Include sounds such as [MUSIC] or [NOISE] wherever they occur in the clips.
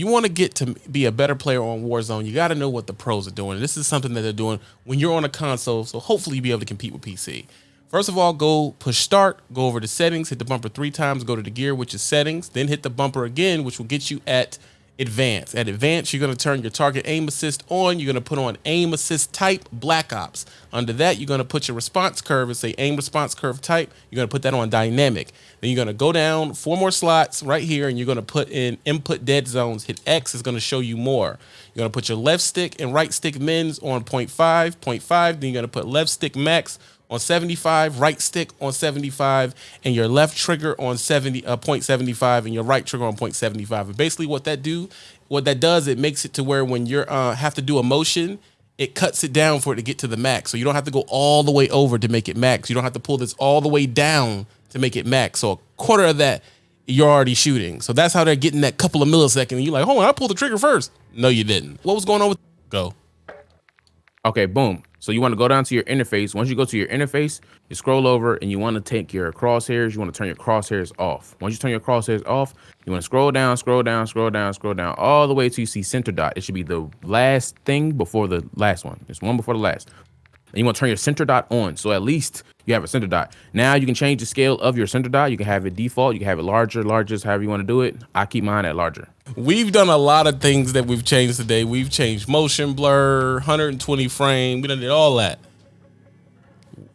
you want to get to be a better player on Warzone, you got to know what the pros are doing. This is something that they're doing when you're on a console, so hopefully you'll be able to compete with PC. First of all, go push start, go over to settings, hit the bumper three times, go to the gear, which is settings, then hit the bumper again, which will get you at advance. At advance, you're going to turn your target aim assist on. You're going to put on aim assist type black ops. Under that, you're going to put your response curve and say aim response curve type. You're going to put that on dynamic. Then you're going to go down four more slots right here and you're going to put in input dead zones. Hit X is going to show you more. You're going to put your left stick and right stick mins on 0.5, 0.5. Then you're going to put left stick max on 75, right stick on 75, and your left trigger on 70 uh, 0.75 and your right trigger on 0.75. And basically what that do, what that does, it makes it to where when you uh, have to do a motion, it cuts it down for it to get to the max. So you don't have to go all the way over to make it max. You don't have to pull this all the way down to make it max. So a quarter of that you're already shooting. So that's how they're getting that couple of milliseconds. And you're like, hold on, I pulled the trigger first. No, you didn't. What was going on with go? Okay, boom. So you want to go down to your interface. Once you go to your interface, you scroll over and you want to take your crosshairs. You want to turn your crosshairs off. Once you turn your crosshairs off, you want to scroll down, scroll down, scroll down, scroll down, all the way till you see center dot. It should be the last thing before the last one. It's one before the last. And you want to turn your center dot on. So at least you have a center dot. Now you can change the scale of your center dot. You can have it default. You can have it larger, largest, however you want to do it. I keep mine at larger. We've done a lot of things that we've changed today. We've changed motion blur, 120 frame. We done did all that.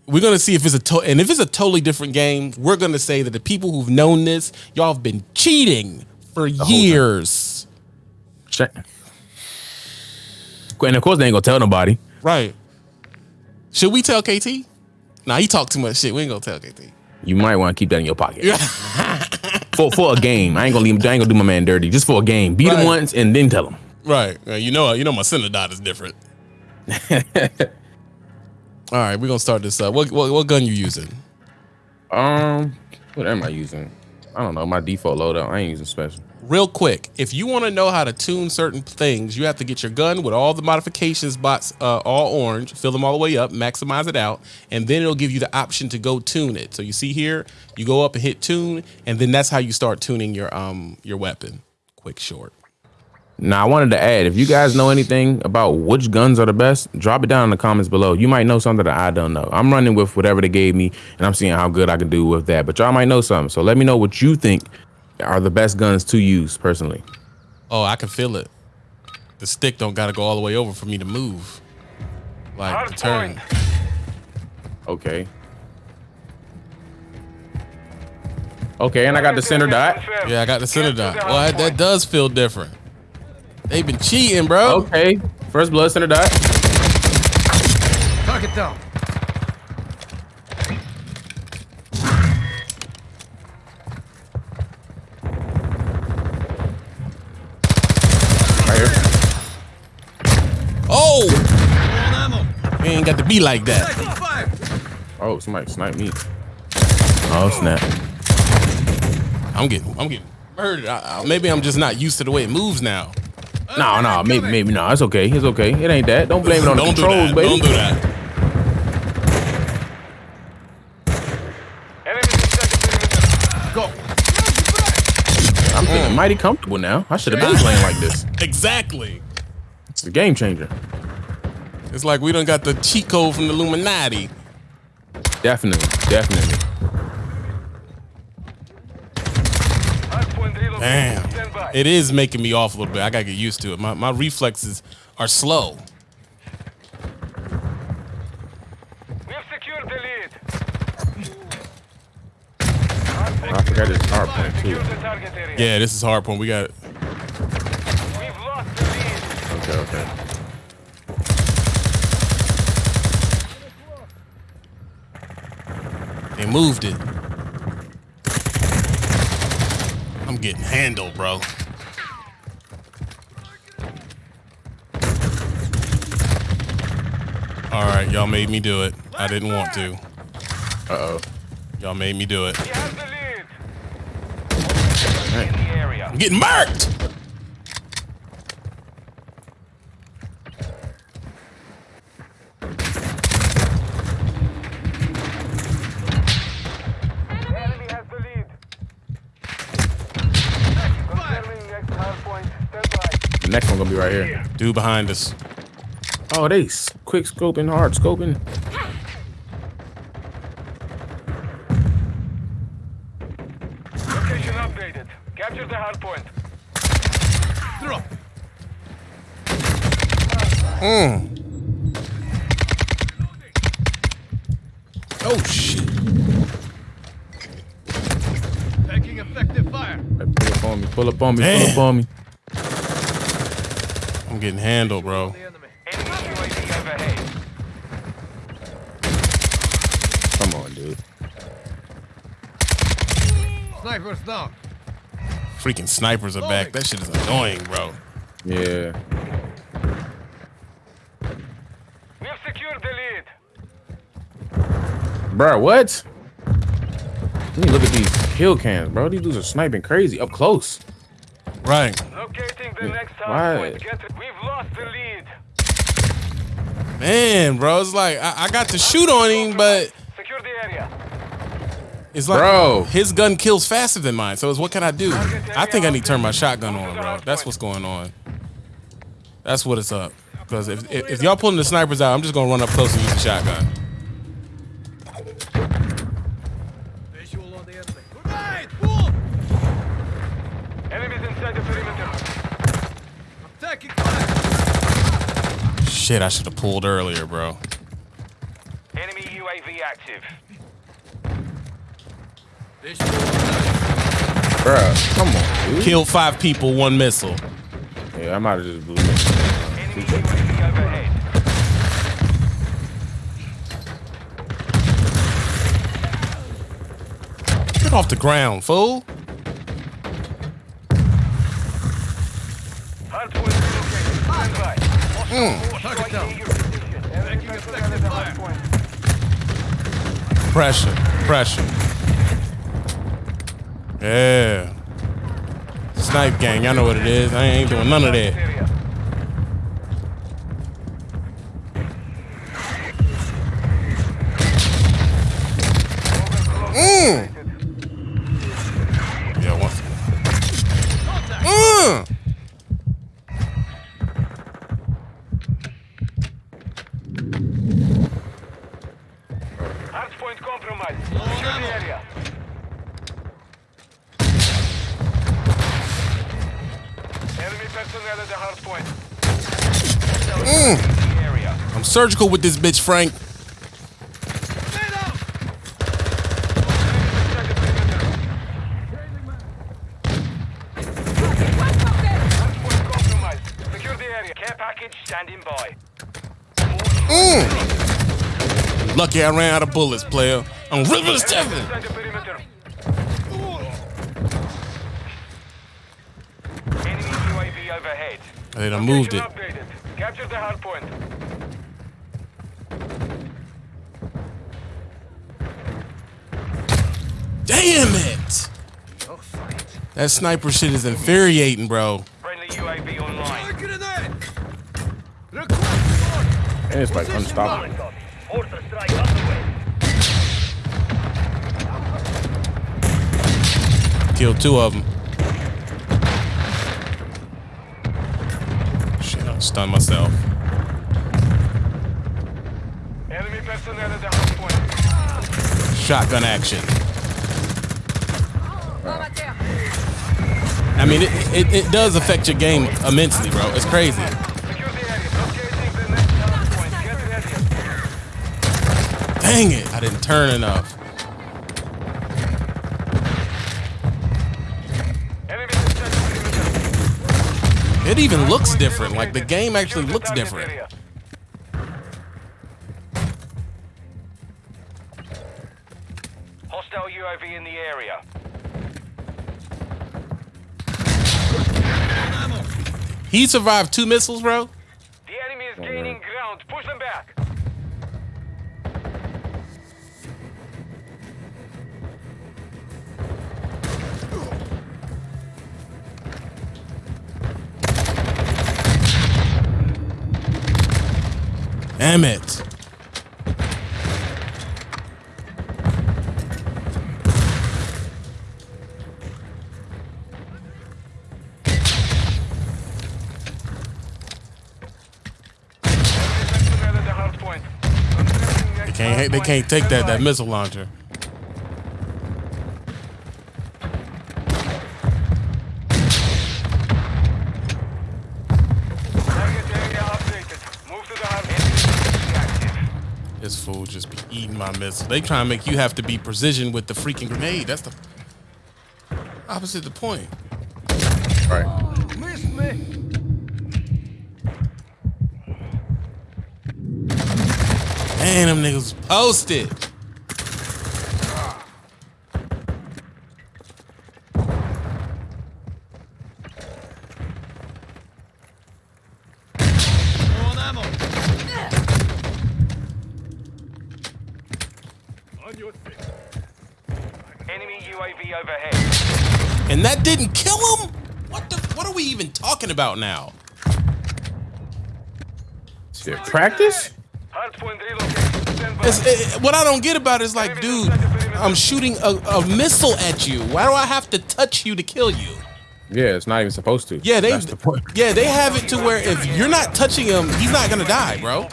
We're gonna see if it's a to and if it's a totally different game, we're gonna say that the people who've known this, y'all have been cheating for years. And of course, they ain't gonna tell nobody. Right. Should we tell KT? Nah, he talk too much shit. We ain't gonna tell KT. You might want to keep that in your pocket. [LAUGHS] for for a game. I ain't gonna leave. I ain't gonna do my man dirty. Just for a game. Beat right. him once and then tell him. Right. You know. You know my center dot is different. [LAUGHS] All right, we're gonna start this up. What, what what gun you using? Um, what am I using? I don't know. My default loadout. I ain't using special. Real quick, if you want to know how to tune certain things, you have to get your gun with all the modifications bots uh, all orange, fill them all the way up, maximize it out, and then it'll give you the option to go tune it. So you see here, you go up and hit tune, and then that's how you start tuning your um your weapon. Quick short. Now, I wanted to add, if you guys know anything about which guns are the best, drop it down in the comments below. You might know something that I don't know. I'm running with whatever they gave me, and I'm seeing how good I can do with that. But y'all might know something. So let me know what you think are the best guns to use personally. Oh, I can feel it. The stick don't got to go all the way over for me to move. Like, the turn. Okay. Okay, and I got the center dot. Yeah, I got the center dot. Well, that does feel different. They've been cheating, bro. Okay. First blood center dot. Target down. Right here. Oh! We ain't got to be like that. Oh, somebody sniped me. Oh snap. I'm getting, I'm getting murdered. I, I, maybe I'm just not used to the way it moves now. No, no, maybe, maybe no. It's okay. It's okay. It ain't that. Don't blame it on the controls, do baby. Don't do that. Go. I'm feeling mm. mighty comfortable now. I should have been playing like this. Exactly. It's a game changer. It's like we don't got the cheat code from the Illuminati. Definitely, definitely. Damn. It is making me off a little bit. I gotta get used to it. My my reflexes are slow. We've secured the lead. I forgot this hard point too. Yeah, this is hard point. We got it. We've lost the lead. Okay, okay. They moved it. I'm getting handled, bro. All right, y'all made me do it. I didn't want to. Uh-oh. Y'all made me do it. He has the lead. Right. In the area. I'm getting marked. Enemy has the lead. Confirming next hard point. Stand by. The next one gonna be right here. Dude behind us. Oh, they quick scoping, hard scoping. Location updated. Capture the hard point. Drop. Mm. Oh shit. Taking effective fire. Like, pull up on me, pull up on me, pull up on me. I'm getting handled, bro. The enemy. Enemy UAV overhead. Come on, dude. Snipers down. Freaking snipers are back. That shit is annoying, bro. Yeah. We have secured the lead. Bro, what? Let me look at these kill cams, bro. These dudes are sniping crazy up close. Right. Locating the next hard Why? point. Get it. We've lost the lead. Man, bro, it's like I, I got to shoot on him, but Secure the area. it's like Bro. his gun kills faster than mine. So it's what can I do? I think I need to turn my shotgun on, bro. That's what's going on. That's what it's up. Because if, if, if y'all pulling the snipers out, I'm just gonna run up close and use the shotgun. Shit, I should have pulled earlier, bro. Enemy UAV active. Visual Bro, come on, dude. Killed five people, one missile. Yeah, I might have just blew it. Enemy UAV overhead. Get off the ground, fool. Hard Pressure, pressure. Yeah. Snipe gang, y'all know what it is. I ain't doing none of that. Personnel at the hard point. Mm. I'm surgical with this bitch, Frank. Grenade out! Inside the perimeter. Hard point compromised. Secure the area. Care package standing by. Lucky I ran out of bullets, player. I'm ripping Enemies stepping. inside the perimeter. Enemy UAV overhead. They done moved it. Updated. Capture the hard point. Damn it! That sniper shit is infuriating, bro. Friendly UAV online. Fire grenade! Request And it's like unstoppable. Mortar strike underway. Killed two of them. Shit, I stunned myself. Enemy personnel at the hard point. Shotgun action. I mean, it, it, it does affect your game immensely, bro. It's crazy. Secure the area. Locating the next hard point. Get ready. Dang it, I didn't turn enough. It even looks different. Like the game actually looks different. Hostile UAV in the area. He survived two missiles, bro. The enemy is gaining ground. Push them back. Damn it. They can't, they can't take that, that missile launcher. Eating my missile. They trying to make you have to be precision with the freaking grenade. That's the opposite of the point. All right. Man, them niggas posted. On ammo. On your feet. Enemy UAV overhead. And that didn't kill him? What the what are we even talking about now? Shit, practice? Hardpoint relocated. Stand by. It's, it, what I don't get about it is like, dude, I'm shooting a, a missile at you. Why do I have to touch you to kill you? Yeah, it's not even supposed to. Yeah, they the point. yeah they have it to where if you're not touching him, he's not gonna die, bro.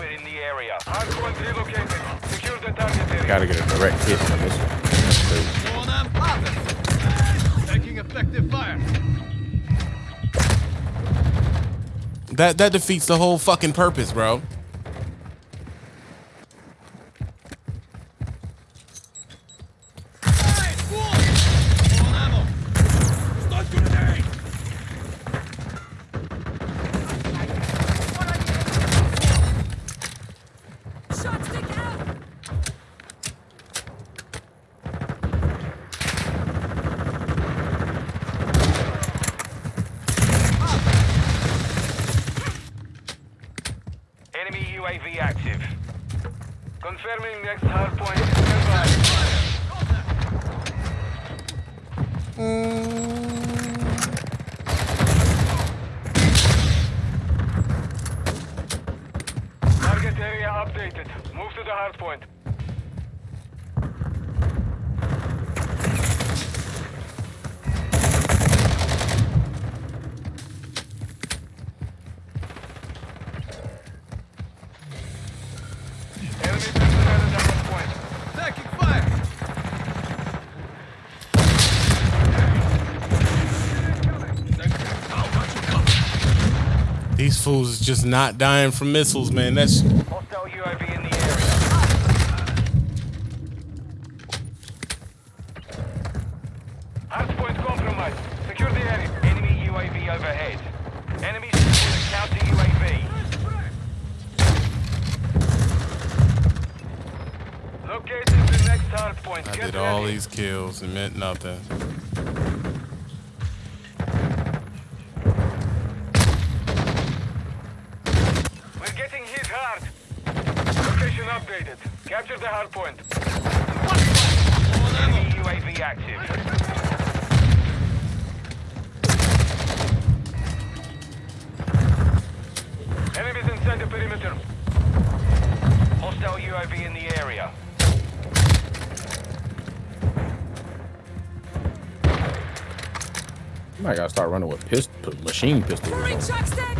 Gotta get a direct hit on this one. That that defeats the whole fucking purpose, bro. Hey, fool! On ammo. Stun grenade. Shock stick out! Enemy UAV active. Confirming next hardpoint. Stand by. Target updated. Move to the. Taking fire. These fools just not dying from missiles, man. That's Hostile UAV in the area. Hardpoint compromised. Secure the area. Enemy UAV overhead. Enemies with a counter UAV. Located the next hardpoint. I Get did all these kills It meant nothing. We're getting hit hard. Location updated. Capture the hardpoint. Enemy UAV active. Enemies inside the perimeter. Hostile UAV in the area. Might gotta start running with pistol, machine pistols. something. shock stick!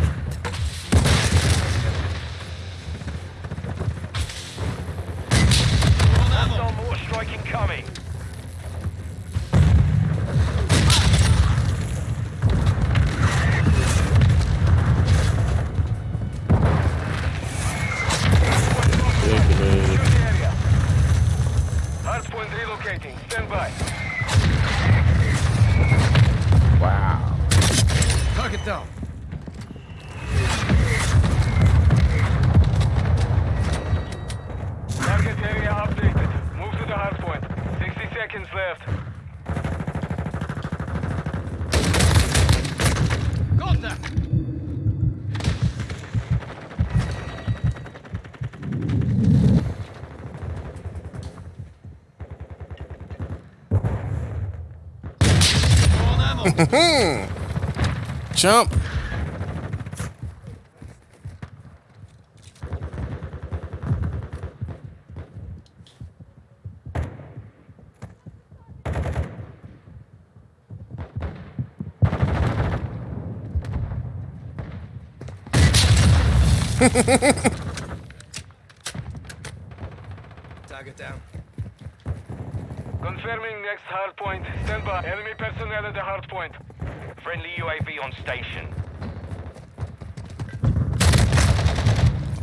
jump. Target down. Confirming next hard point. Stand by. Enemy personnel at the hard point. Friendly UAV on station.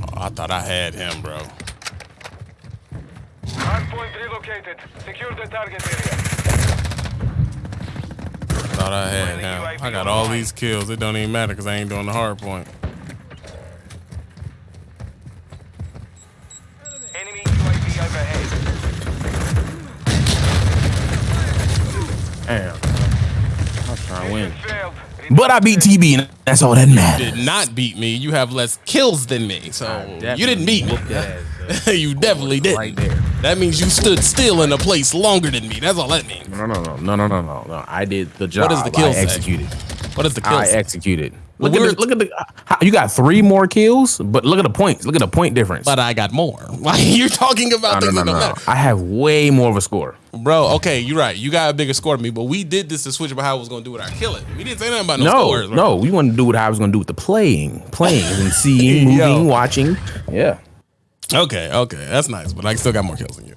Oh, I thought I had him, bro. Hard point relocated. Secure the target area. Thought I had him. I got all these kills. It don't even matter because I ain't doing the hard point. But I beat TB, and that's all that matters. Did not beat me. You have less kills than me, so you didn't beat me. Ass, uh, [LAUGHS] you definitely did. right there. That means you stood still in a place longer than me. That's all that means. No, no, no, no, no, no, no, no. I did the job. What is the kill I executed. What is the kill? I say? executed. Look at the, look at the. You got three more kills, but look at the points. Look at the point difference. but I got more. [LAUGHS] Like you're talking about no, things no, that no, don't no. matter. I have way more of a score. Bro, okay, you're right. You got a bigger score than me, but we did this to switch about how I was gonna do it. I kill it. We didn't say nothing about no, No, scores. bro. no, we want to do what I was going to do with the playing, playing, and [LAUGHS] seeing, moving, watching. Yeah. Okay, okay, that's nice, but I still got more kills than you.